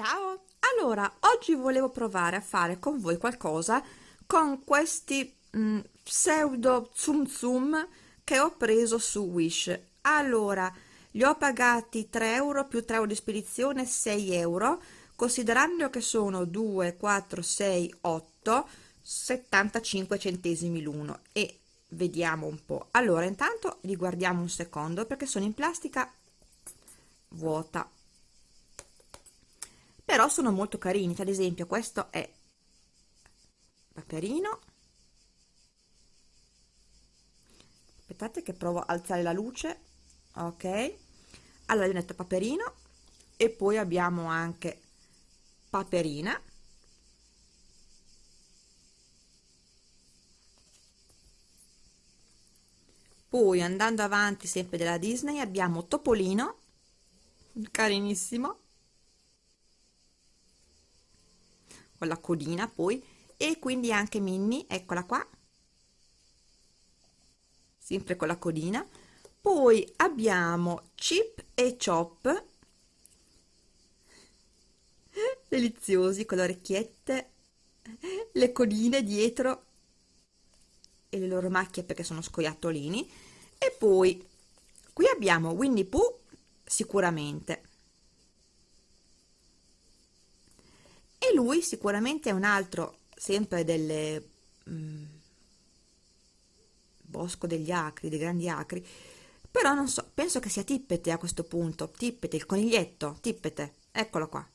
Ciao! Allora, oggi volevo provare a fare con voi qualcosa con questi mh, pseudo zoom zoom che ho preso su Wish. Allora, li ho pagati 3 euro più 3 euro di spedizione, 6 euro, considerando che sono 2, 4, 6, 8, 75 centesimi l'uno e vediamo un po'. Allora, intanto li guardiamo un secondo perché sono in plastica vuota però sono molto carini ad esempio questo è paperino. Aspettate che provo a alzare la luce. Ok. Allora io metto paperino. E poi abbiamo anche paperina. Poi andando avanti sempre della Disney abbiamo Topolino. Carinissimo con la codina poi e quindi anche Minnie eccola qua. Sempre con la codina. Poi abbiamo Chip e Chop. Deliziosi con le orecchiette. Le codine dietro e le loro macchie perché sono scoiattolini. E poi qui abbiamo Winnie Pooh sicuramente e lui sicuramente è un altro sempre del mm, bosco degli acri dei grandi acri. Però non so penso che sia tippete a questo punto. Tippete il coniglietto tippete eccolo qua.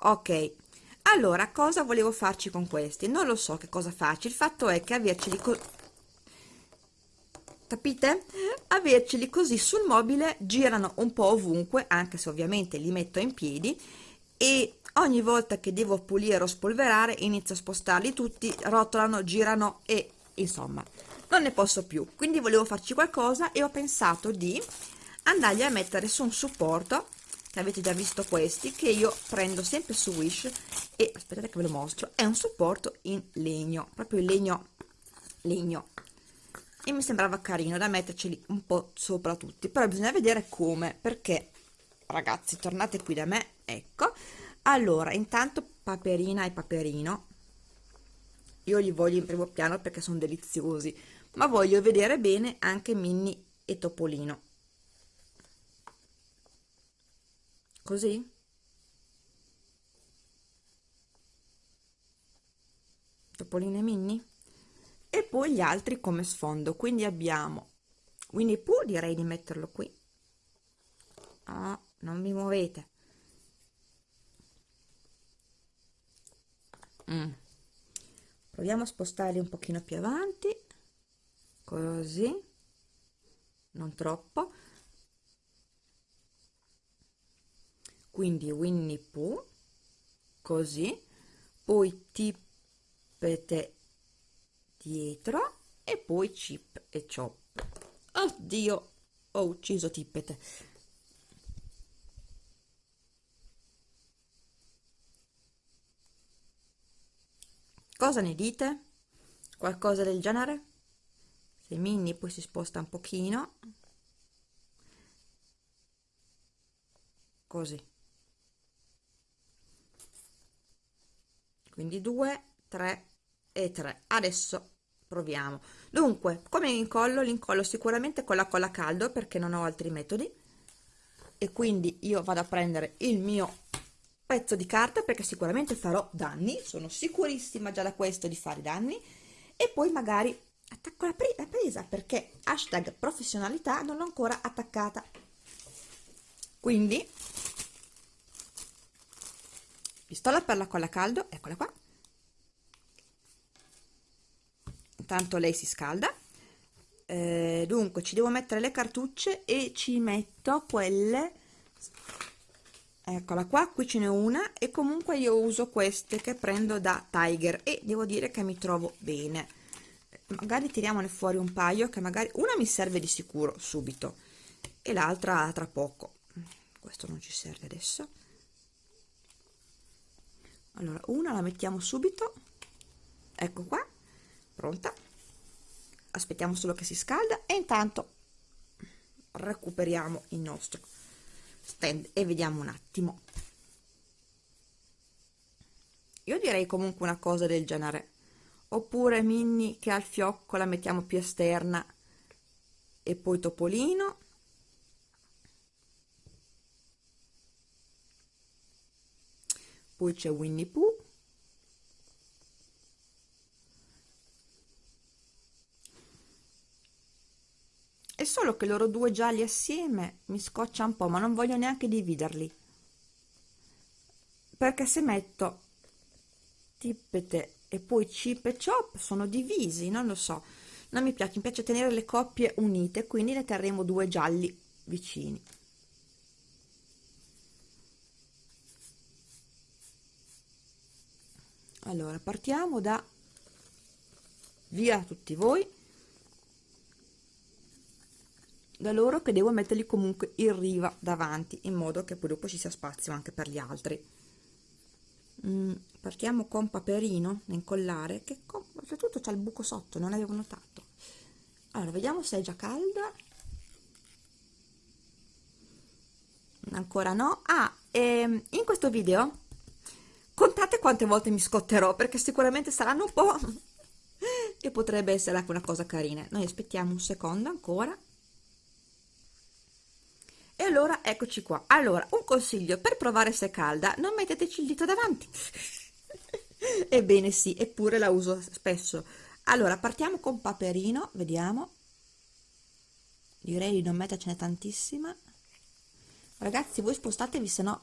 Ok allora cosa volevo farci con questi? Non lo so che cosa farci. Il fatto è che averceli capite? Averceli così sul mobile girano un po ovunque anche se ovviamente li metto in piedi e ogni volta che devo pulire o spolverare inizio a spostarli tutti rotolano girano e insomma non ne posso più. Quindi volevo farci qualcosa e ho pensato di andargli a mettere su un supporto che avete già visto questi che io prendo sempre su wish e aspettate che ve lo mostro è un supporto in legno proprio in legno legno. E mi sembrava carino da metterceli un po sopra tutti però bisogna vedere come perché ragazzi tornate qui da me ecco allora intanto paperina e paperino. Io li voglio in primo piano perché sono deliziosi ma voglio vedere bene anche Minnie e Topolino. Così? Topolino e Minnie? E poi gli altri come sfondo. Quindi abbiamo Winnie Pooh direi di metterlo qui. Ah, non vi muovete mm. proviamo a spostarli un pochino più avanti. Così. Non troppo. Quindi Winnie Pooh. Così. Poi tippete dietro. E poi chip e chop. Oddio ho ucciso tippete Cosa ne dite? Qualcosa del genere? Se Minnie poi si sposta un pochino. Così. Quindi 2, 3 e 3. Adesso proviamo. Dunque, come incollo? L'incollo sicuramente con la colla caldo perché non ho altri metodi. E quindi io vado a prendere il mio pezzo di carta perché sicuramente farò danni, sono sicurissima già da questo di fare danni e poi magari attacco la, pre la presa perché hashtag professionalità non l'ho ancora attaccata. Quindi pistola per la colla caldo eccola qua. Intanto lei si scalda. Eh, dunque ci devo mettere le cartucce e ci metto quelle eccola qua qui ce n'è una e comunque io uso queste che prendo da Tiger e devo dire che mi trovo bene. Magari tiriamone fuori un paio che magari una mi serve di sicuro subito e l'altra tra poco. Questo non ci serve adesso. Allora una la mettiamo subito. Ecco qua pronta. Aspettiamo solo che si scalda e intanto recuperiamo il nostro stand e vediamo un attimo. Io direi comunque una cosa del genere. Oppure Minnie che ha il fiocco la mettiamo più esterna e poi Topolino. Poi c'è Winnie Pooh è solo che loro due gialli assieme mi scoccia un po' ma non voglio neanche dividerli. Perché se metto tippete e poi chip e chop sono divisi non lo so. Non mi piace mi piace tenere le coppie unite quindi ne terremo due gialli vicini. Allora partiamo da via tutti voi da loro che devo metterli comunque in riva davanti in modo che poi dopo ci sia spazio anche per gli altri. Mm, partiamo con paperino da incollare che soprattutto c'è il buco sotto non avevo notato allora vediamo se è già calda. Ancora no. Ah ehm, in questo video contate quante volte mi scotterò perché sicuramente saranno un po' e potrebbe essere anche una cosa carina. Noi aspettiamo un secondo ancora e allora eccoci qua. Allora un consiglio per provare se è calda non metteteci il dito davanti. Ebbene sì eppure la uso spesso. Allora partiamo con paperino vediamo. Direi di non mettercene tantissima. Ragazzi voi spostatevi se no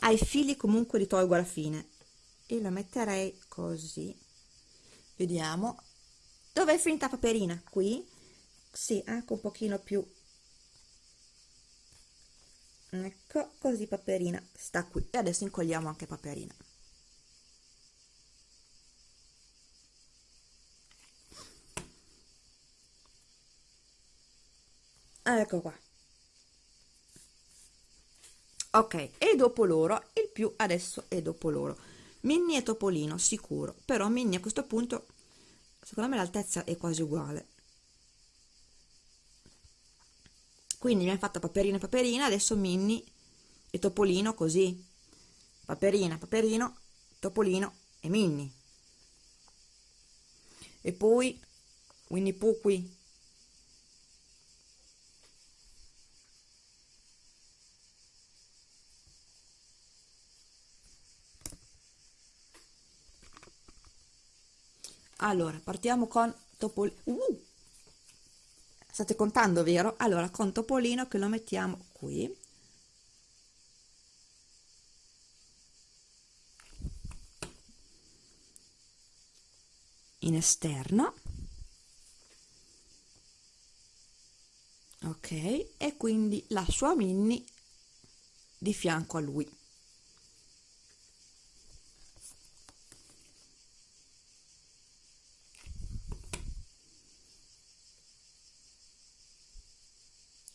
ai fili comunque li tolgo alla fine. E lo metterei così. Vediamo. Dove è finita paperina? Qui? Sì anche un pochino più ecco così paperina. Sta qui. E adesso incolliamo anche paperina. Ecco qua. Ok e dopo loro il più adesso è dopo loro. Minnie e Topolino sicuro. Però Minnie a questo punto secondo me l'altezza è quasi uguale quindi mi ha fatto Paperina e Paperina adesso Minnie e Topolino così. Paperina, Paperino, Topolino e Minnie e poi Winnie Pooh qui. Allora partiamo con Topolino uh! State contando vero? allora con Topolino che lo mettiamo qui. In esterno. Ok e quindi la sua mini di fianco a lui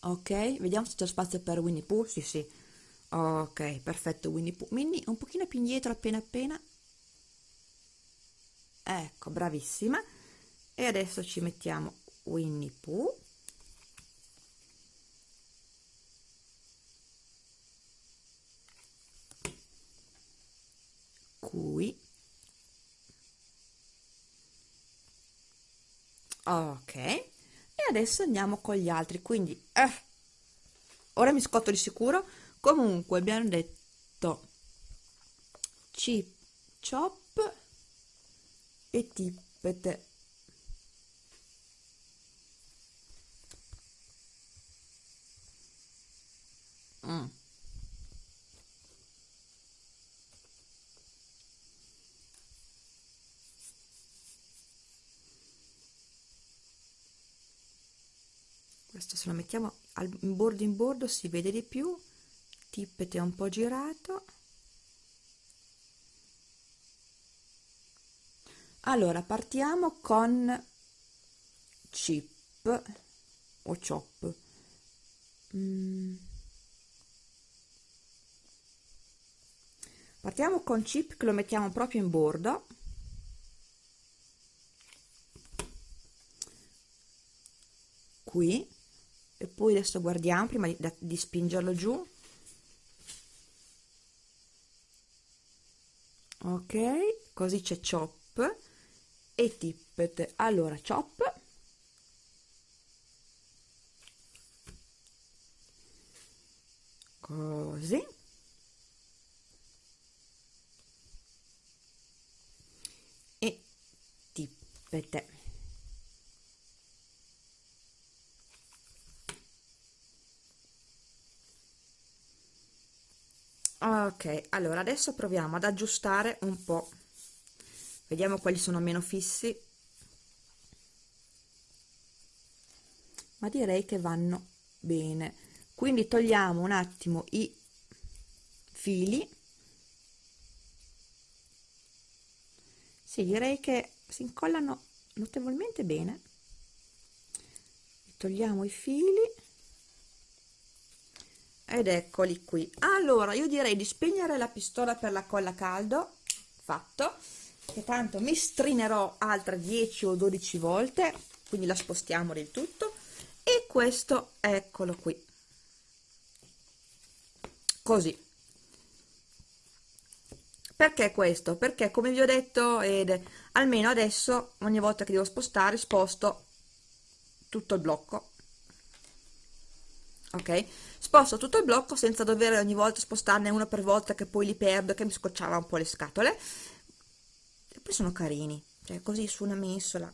ok vediamo se c'è spazio per Winnie Pooh. Sì sì. Ok perfetto Winnie Pooh. Minnie un pochino più indietro appena appena. Ecco bravissima. E adesso ci mettiamo Winnie Pooh. Qui. Ok adesso andiamo con gli altri quindi eh, ora mi scotto di sicuro. Comunque abbiamo detto chip chop e tippete mm. Questo se lo mettiamo in bordo in bordo si vede di più. Tippete un po' girato. Allora partiamo con chip o chop. Mm. partiamo con chip che lo mettiamo proprio in bordo. Qui e poi adesso guardiamo prima di, di spingerlo giù. Ok così c'è chop e tippet. Allora chop. Così. E tippete ok allora adesso proviamo ad aggiustare un po. Vediamo quali sono meno fissi. Ma direi che vanno bene. Quindi togliamo un attimo i fili. Sì direi che si incollano notevolmente bene. Togliamo i fili ed eccoli qui. Allora io direi di spegnere la pistola per la colla caldo. Fatto. Che tanto mi strinerò altre 10 o 12 volte quindi la spostiamo del tutto. E questo eccolo qui. Così. Perché questo? perché come vi ho detto ed almeno adesso ogni volta che devo spostare sposto tutto il blocco ok sposto tutto il blocco senza dover ogni volta spostarne uno per volta che poi li perdo che mi scocciava un po' le scatole e poi sono carini cioè così su una mensola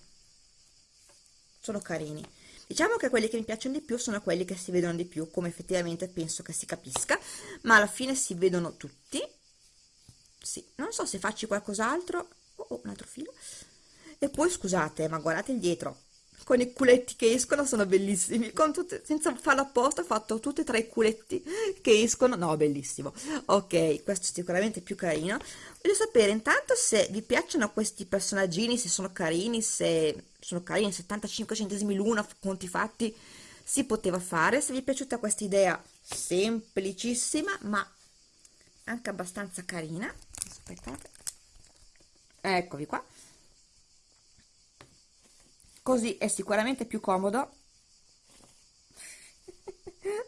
sono carini Diciamo che quelli che mi piacciono di più sono quelli che si vedono di più, come effettivamente penso che si capisca, ma alla fine si vedono tutti. Sì, non so se faccio qualcos'altro. Oh, oh, un altro filo. E poi scusate, ma guardate il dietro con i culetti che escono sono bellissimi. Tutte, senza farlo apposta ho fatto tutti e tre i culetti che escono. No bellissimo. Ok questo è sicuramente più carino. Voglio sapere intanto se vi piacciono questi personaggini se sono carini se sono carini 75 centesimi l'uno conti fatti si poteva fare. Se vi è piaciuta questa idea semplicissima ma anche abbastanza carina. Aspettate. Eccovi qua così è sicuramente più comodo.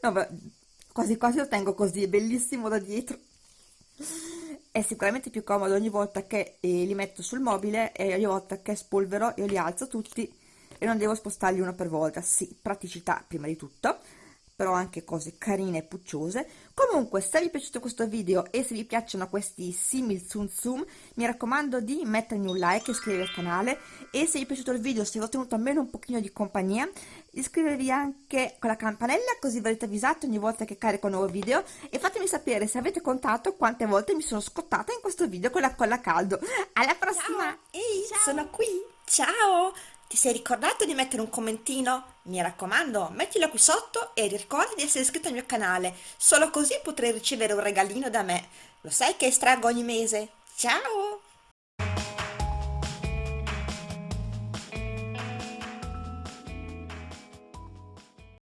No, quasi quasi lo tengo così è bellissimo da dietro. È sicuramente più comodo ogni volta che eh, li metto sul mobile e ogni volta che spolvero io li alzo tutti e non devo spostarli uno per volta. Sì, praticità prima di tutto però anche cose carine e pucciose. Comunque, se vi è piaciuto questo video e se vi piacciono questi simil zoom zoom, mi raccomando di mettermi un like e iscrivervi al canale e se vi è piaciuto il video, se vi ho tenuto almeno un pochino di compagnia, iscrivervi anche con la campanella così verrete avvisati ogni volta che carico un nuovo video e fatemi sapere se avete contato quante volte mi sono scottata in questo video con la colla a caldo. Alla prossima! Ciao. Ehi, Ciao. sono qui! Ciao! Ti sei ricordato di mettere un commentino? Mi raccomando, mettilo qui sotto e ricorda di essere iscritto al mio canale, solo così potrai ricevere un regalino da me. Lo sai che estraggo ogni mese? Ciao!